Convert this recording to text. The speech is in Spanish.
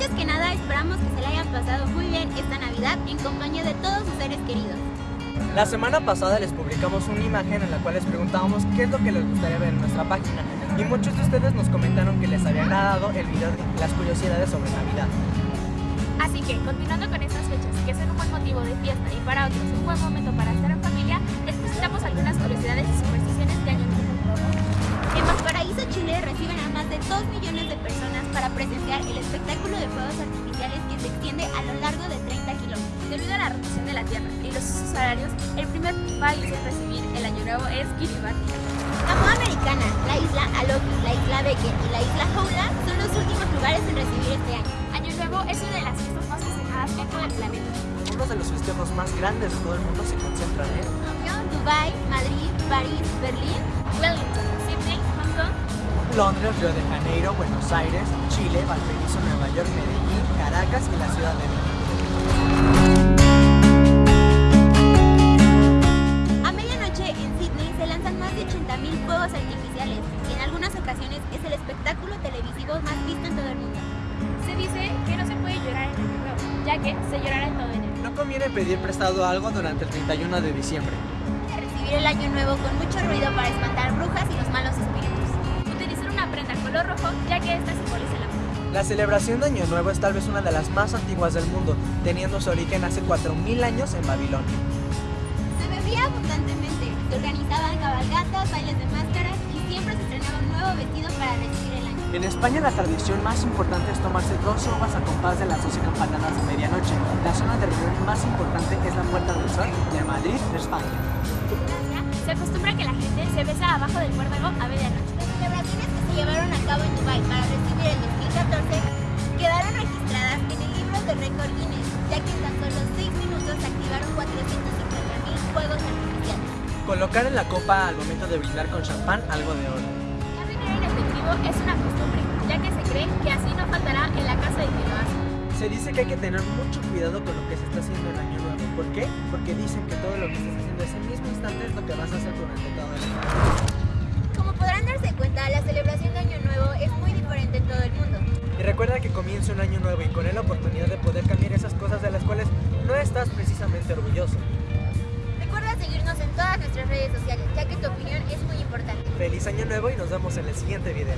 Antes que nada, esperamos que se la hayan pasado muy bien esta Navidad en compañía de todos sus seres queridos. La semana pasada les publicamos una imagen en la cual les preguntábamos qué es lo que les gustaría ver en nuestra página y muchos de ustedes nos comentaron que les había agradado el video de las curiosidades sobre Navidad. Así que, continuando con estas fechas, que son un buen motivo de fiesta y para otros un buen momento para estar en familia, les presentamos algunas curiosidades y presenciar el espectáculo de fuegos artificiales que se extiende a lo largo de 30 kilómetros. Debido a la rotación de la Tierra y los usos horarios, el primer país en recibir el Año Nuevo es Kiribati. Samoa Americana, la isla Aloki, la isla Becker y la isla Houla son los últimos lugares en recibir este año. Año Nuevo es una de las fiestas más festejadas en todo el planeta. Uno de los festejos más grandes de todo el mundo se concentran en Tokio, Dubai, Madrid, París, Berlín. Wellington, Londres, Río de Janeiro, Buenos Aires, Chile, Valparaíso, Nueva York, Medellín, Caracas y la Ciudad de México. A medianoche en Sydney se lanzan más de 80.000 fuegos artificiales y en algunas ocasiones es el espectáculo televisivo más visto en todo el mundo. se dice que no se puede llorar en Año Nuevo, ya que se llorará en todo enero. No conviene pedir prestado algo durante el 31 de diciembre. Recibir el año nuevo con mucho ruido para espantar brujas y los malos espíritus. Color rojo, ya que esta simboliza el amor. La celebración de Año Nuevo es tal vez una de las más antiguas del mundo, teniendo su origen hace 4.000 años en Babilonia. Se bebía abundantemente, se organizaban cabalgatas, bailes de máscaras y siempre se estrenaba un nuevo vestido para recibir el año. En España la tradición más importante es tomarse dos uvas a compás de las 12 campanadas de medianoche. La zona de reunión más importante es la Puerta del Sol de Madrid, España. En Francia, se acostumbra que la gente se besa abajo del muérdago a medianoche. Se llevaron a cabo en Dubai para recibir el 2014 quedaron registradas en el libro de récord Guinness, ya que en tan solo 6 minutos activaron 450.000 fuegos artificiales. Colocar en la copa al momento de brindar con champán algo de oro. Dar dinero en efectivo es una costumbre, ya que se cree que así no faltará en la casa de quien lo hace. Se dice que hay que tener mucho cuidado con lo que se está haciendo en Año Nuevo. ¿Por qué? Porque dicen que todo lo que estás haciendo ese mismo instante es lo que vas a hacer comienza un año nuevo y con él la oportunidad de poder cambiar esas cosas de las cuales no estás precisamente orgulloso. Recuerda seguirnos en todas nuestras redes sociales, ya que tu opinión es muy importante. Feliz año nuevo y nos vemos en el siguiente video.